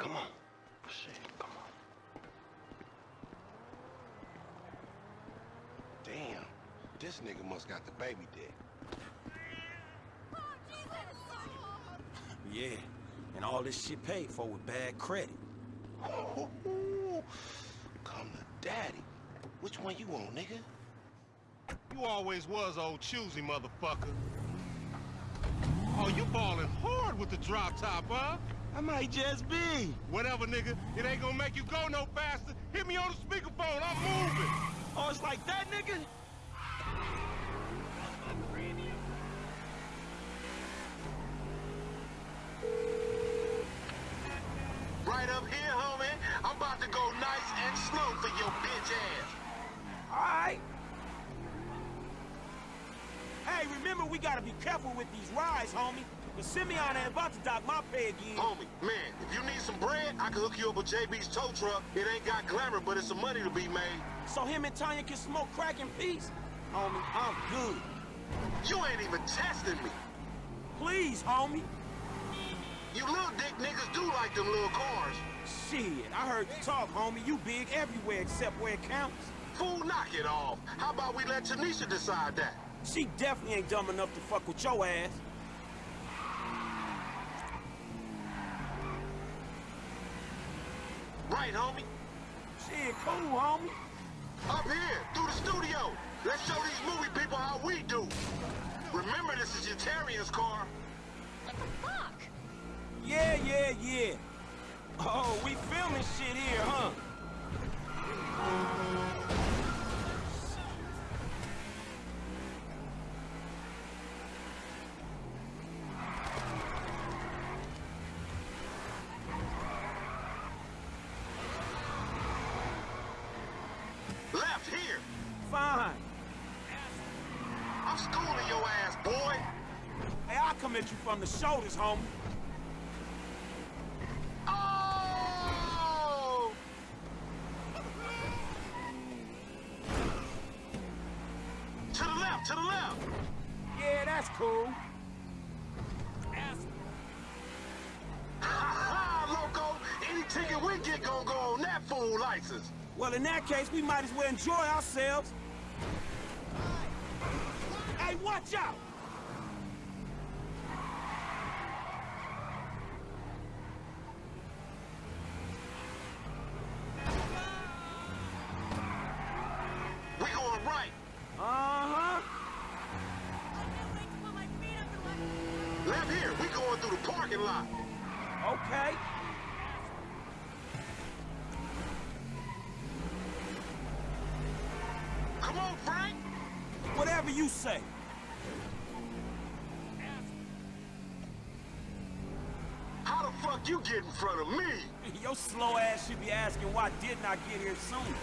Come on. Shit, come on. Damn, this nigga must got the baby dick. Yeah, and all this shit paid for with bad credit. Come to daddy. Which one you on, nigga? You always was old choosy, motherfucker. Oh, you balling hard with the drop top, huh? I might just be. Whatever, nigga. It ain't gonna make you go no faster. Hit me on the speakerphone. I'm moving. Oh, it's like that, nigga? Right up here, homie. I'm about to go nice and slow for your bitch ass. All right. Hey, remember we gotta be careful with these rides, homie. The Simeon ain't about to dock my pay again. Homie, man, if you need some bread, I can hook you up with JB's tow truck. It ain't got glamour, but it's some money to be made. So him and Tonya can smoke crack in peace? Homie, I'm good. You ain't even testing me. Please, homie. You little dick niggas do like them little cars. Shit, I heard you talk, homie. You big everywhere except where it counts. Fool, knock it off. How about we let Tanisha decide that? She definitely ain't dumb enough to fuck with your ass. Right, homie? Shit, cool, homie. Up here, through the studio. Let's show these movie people how we do. Remember, this is Yetarian's car. What the fuck? Yeah, yeah, yeah. Oh, we filming shit here, huh? Left here. Fine. I'm schooling your ass, boy. Hey, I'll come at you from the shoulders, homie. Oh! To the left, to the left. Yeah, that's cool. Loco. Any ticket we get gonna go on that fool license. Well, in that case, we might as well enjoy ourselves. Hey, watch out! You get in front of me? Your slow ass should be asking why didn't I get here sooner?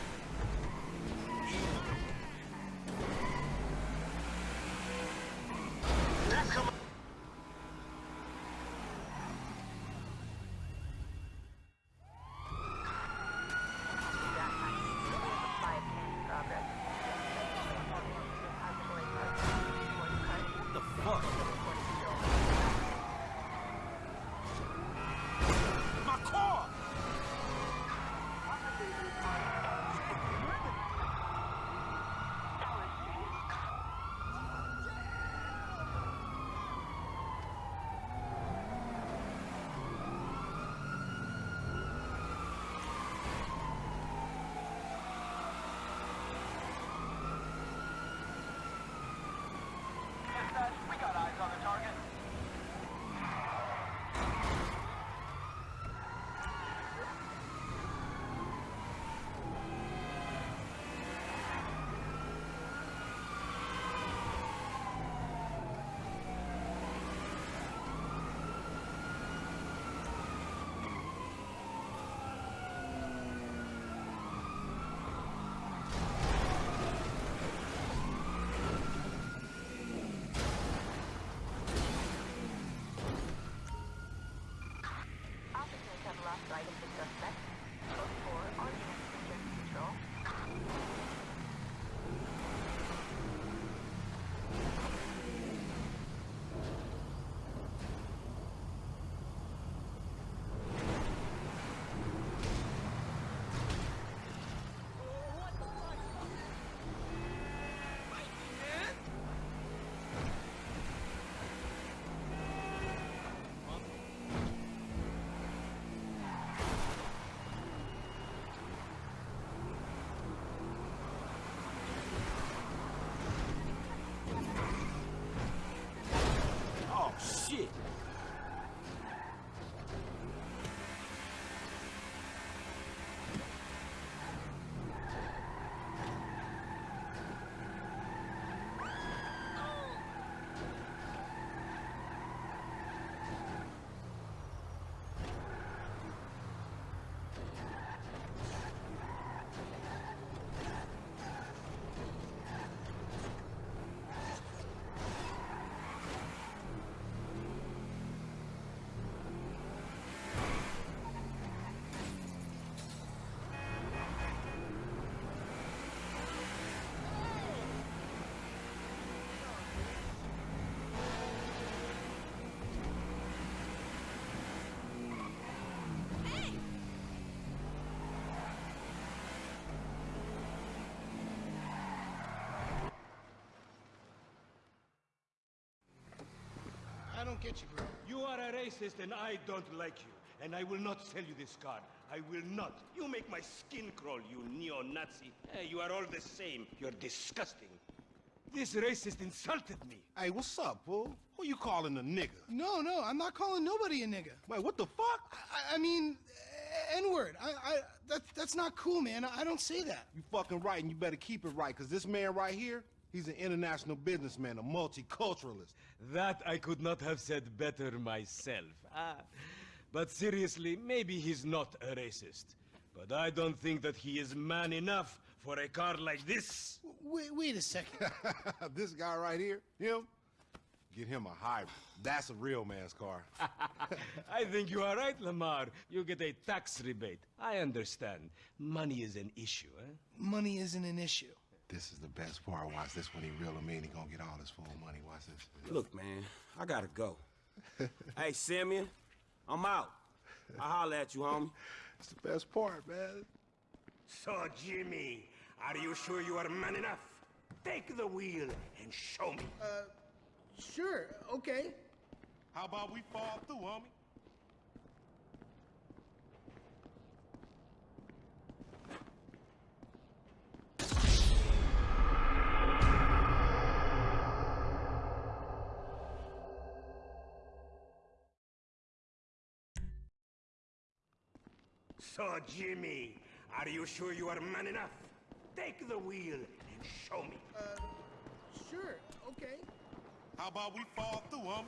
Don't get you, bro. You are a racist and I don't like you. And I will not sell you this card. I will not. You make my skin crawl, you neo-Nazi. Eh, you are all the same. You're disgusting. This racist insulted me. Hey, what's up, fool? Who you calling a nigga? No, no, I'm not calling nobody a nigga. Wait, what the fuck? I, I mean, N-word. I, I, that, that's not cool, man. I, I don't say that. You fucking right, and you better keep it right, because this man right here, he's an international businessman, a multiculturalist. That I could not have said better myself. Ah. But seriously, maybe he's not a racist. But I don't think that he is man enough for a car like this. Wait, wait a second. this guy right here, him, get him a hybrid. That's a real man's car. I think you are right, Lamar. You get a tax rebate. I understand. Money is an issue, eh? Money isn't an issue. This is the best part. Watch this when he reel him in. He gonna get all his full money. Watch this. Look, man, I gotta go. hey, Simeon, I'm out. I'll holler at you, homie. It's the best part, man. So, Jimmy, are you sure you are man enough? Take the wheel and show me. Uh, sure, okay. How about we fall through, homie? So, Jimmy, are you sure you are man enough? Take the wheel and show me. Uh, sure, okay. How about we fall through, homie?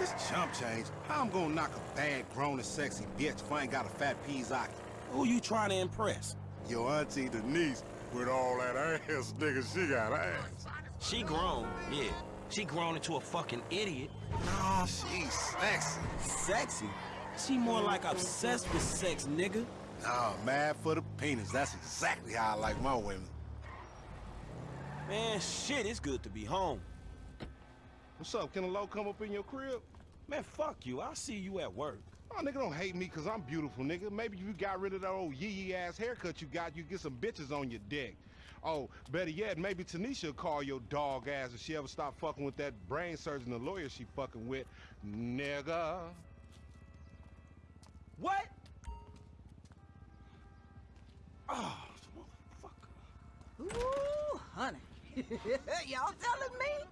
This chump change, how I'm gonna knock a bad, grown and sexy bitch if I ain't got a fat Pizaki? Who you trying to impress? Your auntie Denise, with all that ass, nigga, she got ass. She grown, yeah. She grown into a fucking idiot. No, she's sexy. Sexy? She more like obsessed with sex, nigga. Nah, mad for the penis. That's exactly how I like my women. Man, shit, it's good to be home. What's up? Can a low come up in your crib? Man, fuck you. I'll see you at work. Oh, nigga, don't hate me because I'm beautiful, nigga. Maybe you got rid of that old yee-yee ass haircut you got, you get some bitches on your dick. Oh, better yet, maybe Tanisha will call your dog ass if she ever stop fucking with that brain surgeon, the lawyer she fucking with. Nigga. What? Oh, motherfucker. Ooh, honey. Y'all telling me?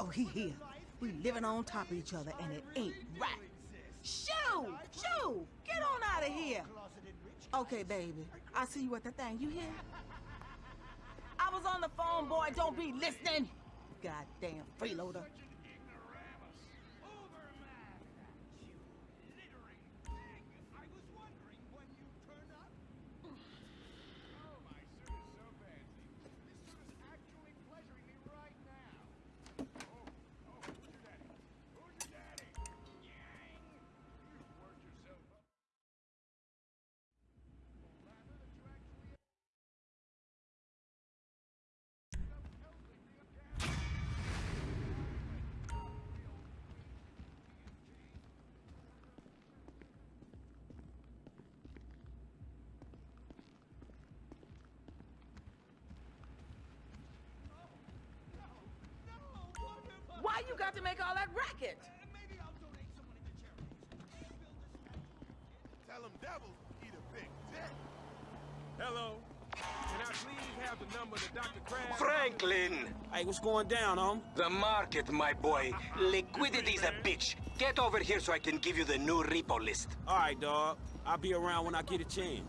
Oh, he here. We living on top of each other, and it ain't right. Shoo! Shoo! Get on out of here! Okay, baby. I'll see you at the thing. You hear? I was on the phone, boy. Don't be listening. Goddamn freeloader. You got to make all that racket? Tell them devils eat a big dick. Hello. Can I please have the number to Dr. Crab? Franklin! Hey, what's going down, hom? The market, my boy. Liquidity's a bitch. Get over here so I can give you the new repo list. All right, dog. I'll be around when I get a chance.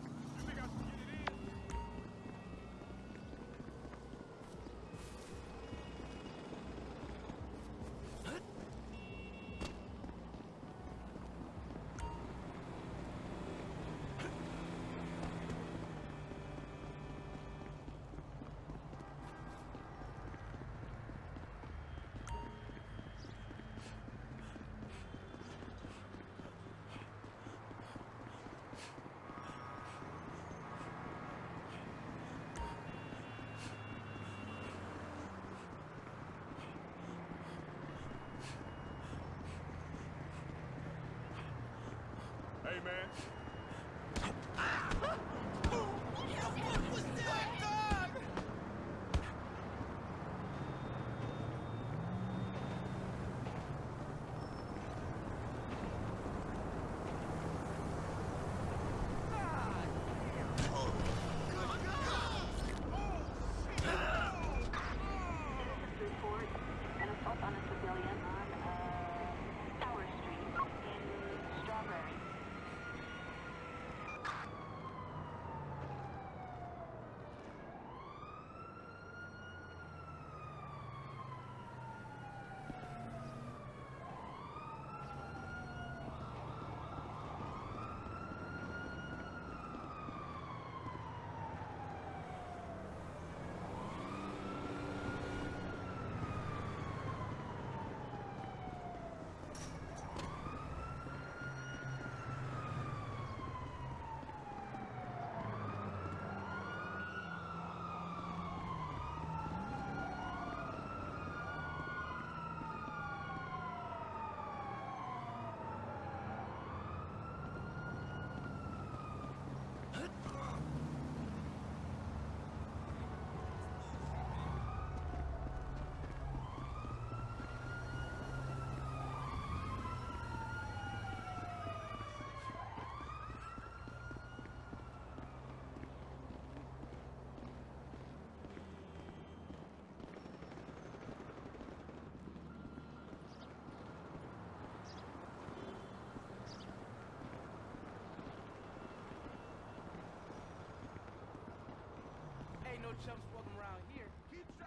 No chumps walking around here.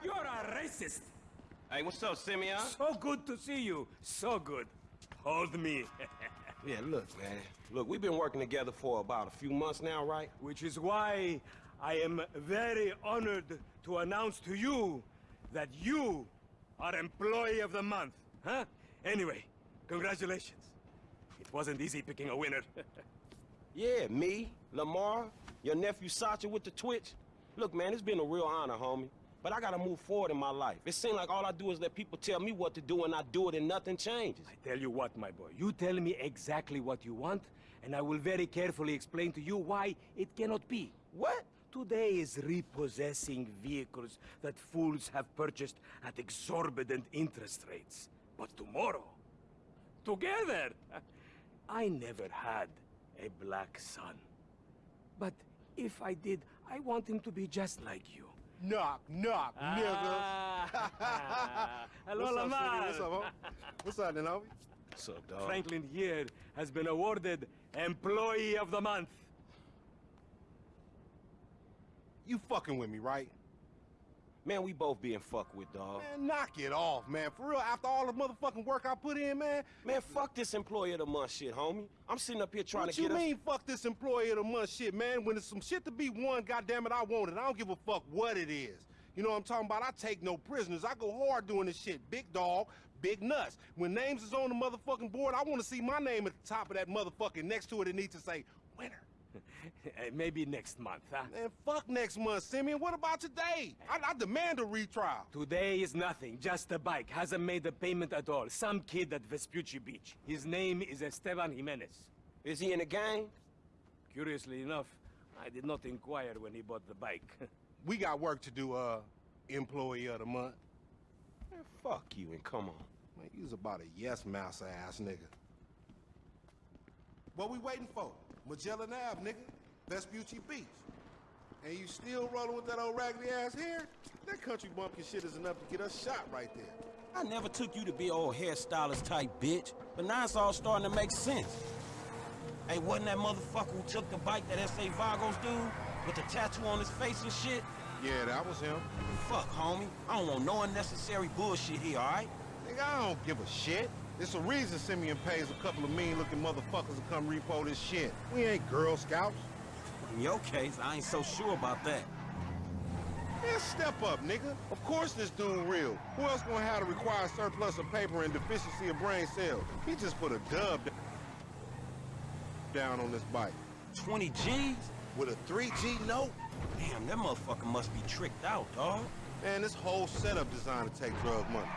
You're a racist. Hey, what's up, Simeon? So good to see you. So good. Hold me. Yeah, look, man. Look, we've been working together for about a few months now, right? Which is why I am very honored to announce to you that you are Employee of the Month. Huh? Anyway, congratulations. It wasn't easy picking a winner. Yeah, me, Lamar, your nephew Sacha with the Twitch. Look, man, it's been a real honor, homie. But I gotta move forward in my life. It seems like all I do is let people tell me what to do and I do it and nothing changes. I tell you what, my boy. You tell me exactly what you want, and I will very carefully explain to you why it cannot be. What? Today is repossessing vehicles that fools have purchased at exorbitant interest rates. But tomorrow, together, I never had a black son. But if I did, I want him to be just like you. Knock, knock, nigga. Ah. Hello, What's up, Lamar. Smitty? What's up, homie? What's up, then, homie? What's up, dog? Franklin here has been awarded Employee of the Month. You fucking with me, right? Man, we both being fucked with, dog. Man, knock it off, man. For real, after all the motherfucking work I put in, man. Man, fuck this employee of the month shit, homie. I'm sitting up here trying what to you get us... mean, fuck this employee of the month shit, man? When there's some shit to be won, goddamn it, I want it. I don't give a fuck what it is. You know what I'm talking about? I take no prisoners. I go hard doing this shit. Big dog, big nuts. When names is on the motherfucking board, I want to see my name at the top of that motherfucking next to it. It needs to say winner. Maybe next month, huh? Man, fuck next month, Simeon. What about today? I, I demand a retrial. Today is nothing, just a bike. Hasn't made a payment at all. Some kid at Vespucci Beach. His name is Esteban Jimenez. Is he in a gang? Curiously enough, I did not inquire when he bought the bike. We got work to do, uh, employee of the month. Man, fuck you and come on. Man, you's about a yes mouse ass nigga. What we waiting for? Magellan Ave, nigga. Vespucci Beach. And you still rolling with that old raggedy ass hair? That country bumpkin shit is enough to get us shot right there. I never took you to be old hairstylist type bitch, but now it's all starting to make sense. Hey, wasn't that motherfucker who took the bike that S.A. Vagos dude? With the tattoo on his face and shit? Yeah, that was him. Fuck, homie. I don't want no unnecessary bullshit here, alright? Nigga, I don't give a shit. It's a reason Simeon pays a couple of mean-looking motherfuckers to come repo this shit. We ain't Girl Scouts. In your case, I ain't so sure about that. Man, step up, nigga. Of course this dude real. Who else gonna have the required surplus of paper and deficiency of brain cells? He just put a dub down on this bike. 20 G's? With a 3G note? Damn, that motherfucker must be tricked out, dog. Man, this whole setup designed to take drug money.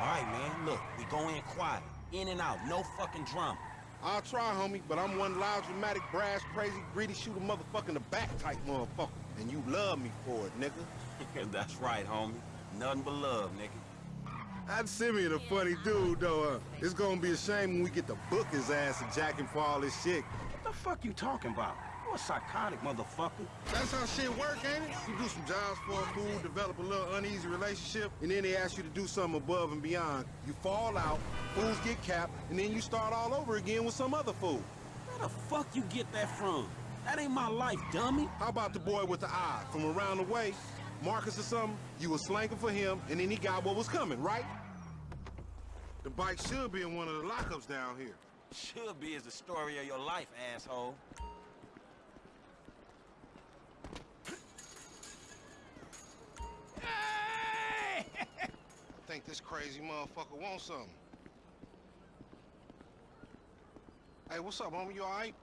Alright, man, look, we go in quiet. In and out, no fucking drama. I'll try, homie, but I'm one loud, dramatic, brash, crazy, greedy, shoot a motherfucker in the back type motherfucker. And you love me for it, nigga. That's right, homie. Nothing but love, nigga. That Simeon a funny dude, though. Uh, it's gonna be a shame when we get to book his ass and jack him for all this shit. What the fuck you talking about? You a psychotic motherfucker. That's how shit work, ain't it? You do some jobs for a fool, develop a little uneasy relationship, and then they ask you to do something above and beyond. You fall out, fools get capped, and then you start all over again with some other fool. Where the fuck you get that from? That ain't my life, dummy. How about the boy with the eye from around the way? Marcus or something? You was slanking for him, and then he got what was coming, right? The bike should be in one of the lockups down here. Should be is the story of your life, asshole. Think this crazy motherfucker wants something. Hey, what's up, homie? You all right?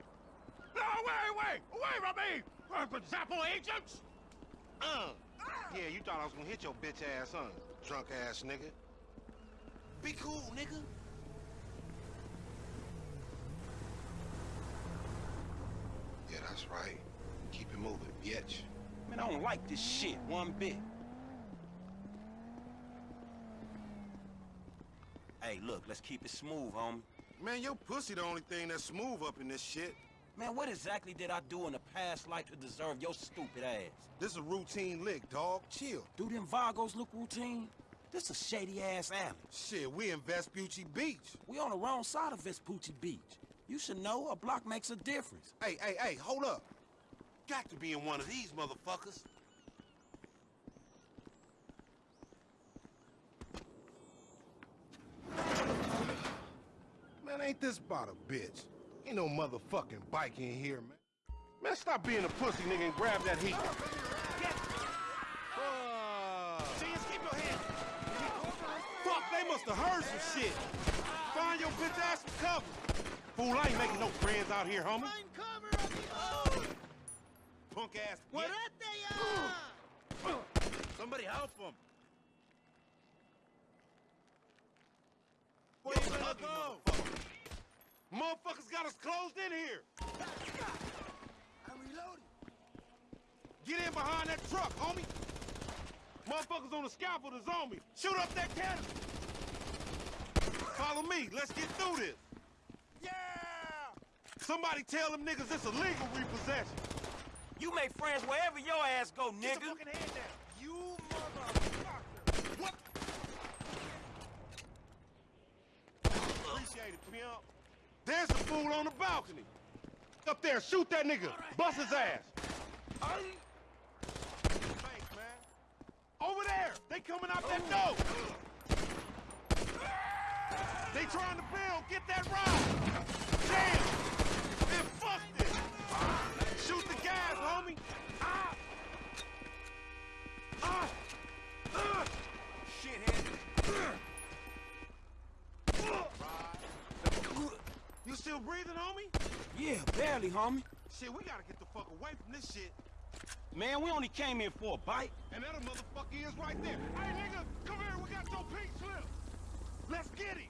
No, wait, wait! Away from me! The Zappo agents! Uh. Yeah, you thought I was gonna hit your bitch ass, huh? Drunk ass nigga. Be cool, nigga. Yeah, that's right. Keep it moving, bitch. Man, I don't like this shit one bit. Look, let's keep it smooth, homie. Man, your pussy the only thing that's smooth up in this shit. Man, what exactly did I do in the past life to deserve your stupid ass? This a routine lick, dog. Chill. Do them Vagos look routine? This a shady-ass alley. Shit, we in Vespucci Beach. We on the wrong side of Vespucci Beach. You should know a block makes a difference. Hey, hey, hey, hold up. Got to be in one of these motherfuckers. Man, ain't this about a bitch? Ain't no motherfucking bike in here, man. Man, stop being a pussy, nigga, and grab that heat. Genius, keep your head! fuck, they must have heard some shit. Find your bitch ass some cover. Fool, I ain't making no friends out here, homie. Punk ass. What Somebody help him! Where you gonna go? Motherfuckers got us closed in here. I'm reloading. Get in behind that truck, homie. Motherfuckers on the scaffold is on me. Shoot up that cannon. Follow me. Let's get through this. Yeah! Somebody tell them niggas it's a legal repossession. You make friends wherever your ass go, Get nigga. your fucking down! You motherfucker! What? Appreciate it, pimp. There's the fool on the balcony. Up there, shoot that nigga. Bust his ass. Thanks, man. Over there. They coming out that door. They trying to build. Get that ride. Damn. Then fuck this. Shoot the guys, homie. Ah. Ah. Ah. Shithead! You still breathing, homie? Yeah, barely, homie. Shit, we gotta get the fuck away from this shit. Man, we only came here for a bite. And that motherfucker is right there. Hey, nigga, come here. We got your pink slip. Let's get him.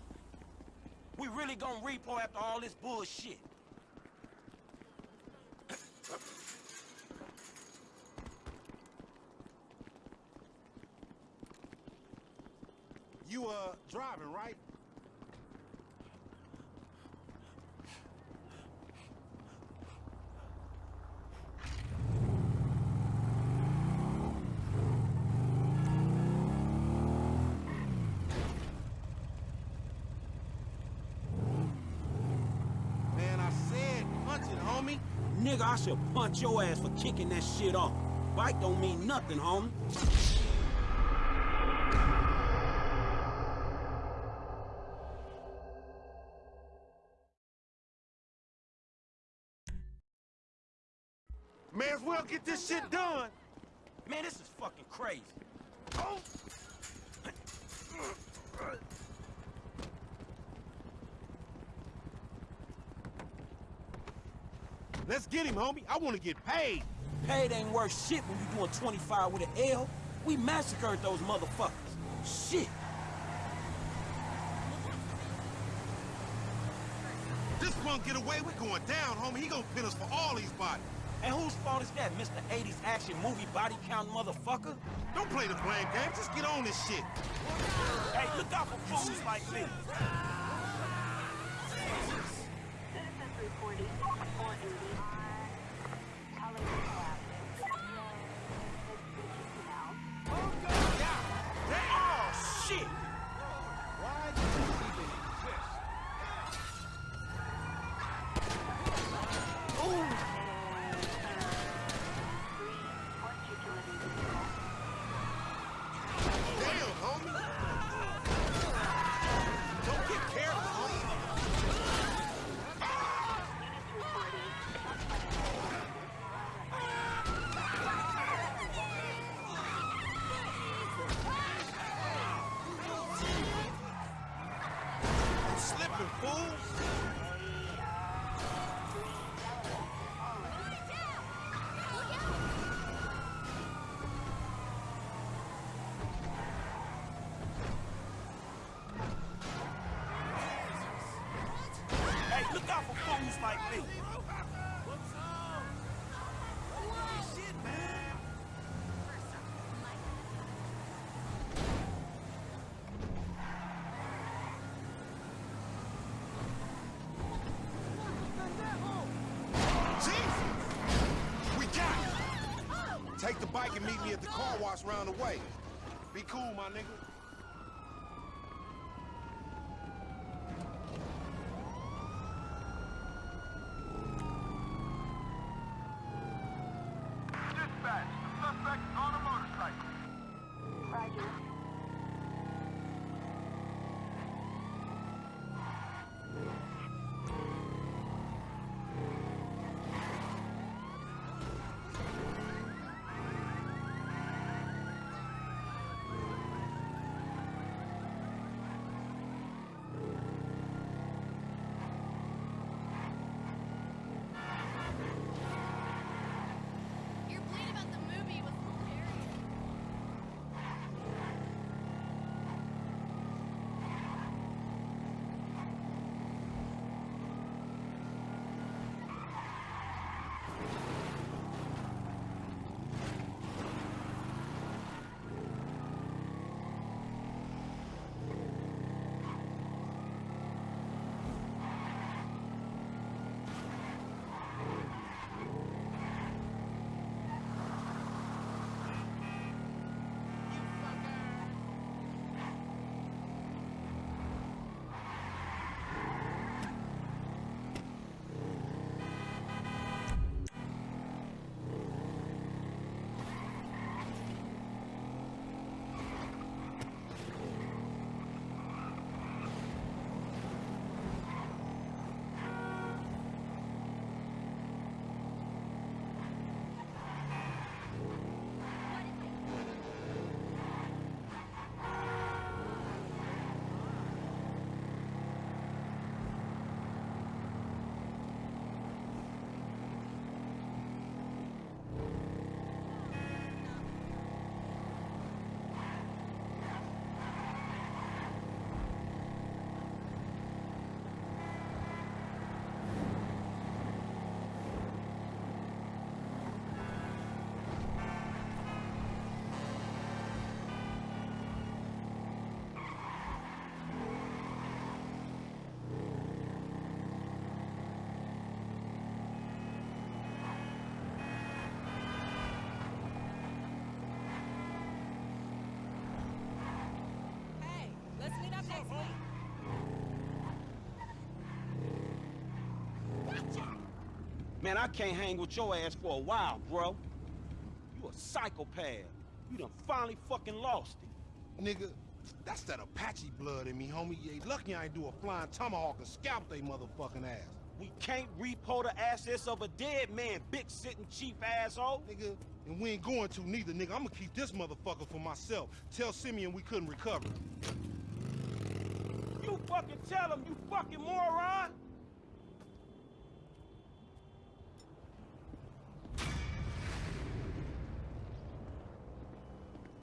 We really gonna repo after all this bullshit. You, uh, driving, right? Man, I said punch it, homie. Nigga, I should punch your ass for kicking that shit off. Bike don't mean nothing, homie. May as well get this shit done. Man, this is fucking crazy. Oh. Let's get him, homie. I want to get paid. Paid ain't worth shit when you doing 25 with an L. We massacred those motherfuckers. Shit. This punk get away, we going down, homie. He gonna pin us for all these bodies. And whose fault is that, Mr. 80s action movie body count motherfucker? Don't play the blame game. Just get on this shit. Hey, look out for fools like me. For fools like me. Jesus! We got it. Take the bike and meet me at the car wash round the way. Be cool, my nigga. Man, I can't hang with your ass for a while, bro. You a psychopath. You done finally fucking lost it. Nigga, that's that Apache blood in me, homie. You ain't lucky I ain't do a flying tomahawk and scalp they motherfucking ass. We can't repo the assets of a dead man, big sitting chief asshole. Nigga, and we ain't going to neither, nigga. I'ma keep this motherfucker for myself. Tell Simeon we couldn't recover. You fucking tell him, you fucking moron.